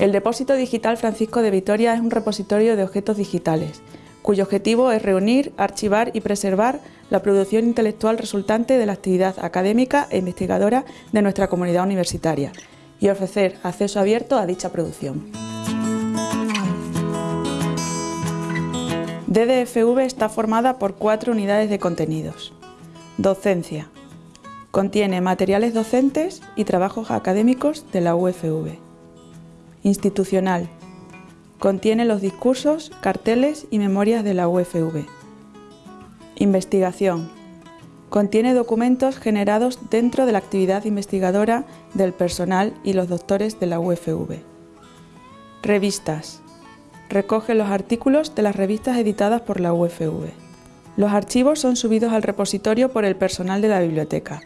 El Depósito Digital Francisco de Vitoria es un repositorio de objetos digitales, cuyo objetivo es reunir, archivar y preservar la producción intelectual resultante de la actividad académica e investigadora de nuestra comunidad universitaria y ofrecer acceso abierto a dicha producción. DDFV está formada por cuatro unidades de contenidos. Docencia. Contiene materiales docentes y trabajos académicos de la UFV. Institucional. Contiene los discursos, carteles y memorias de la UFV. Investigación. Contiene documentos generados dentro de la actividad investigadora del personal y los doctores de la UFV. Revistas. Recoge los artículos de las revistas editadas por la UFV. Los archivos son subidos al repositorio por el personal de la biblioteca.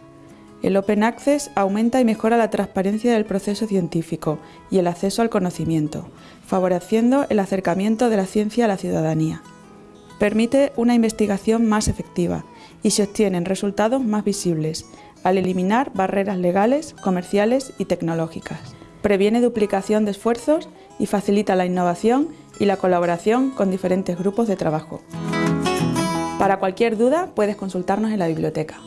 El Open Access aumenta y mejora la transparencia del proceso científico y el acceso al conocimiento, favoreciendo el acercamiento de la ciencia a la ciudadanía. Permite una investigación más efectiva y se obtienen resultados más visibles, al eliminar barreras legales, comerciales y tecnológicas. Previene duplicación de esfuerzos y facilita la innovación y la colaboración con diferentes grupos de trabajo. Para cualquier duda puedes consultarnos en la biblioteca.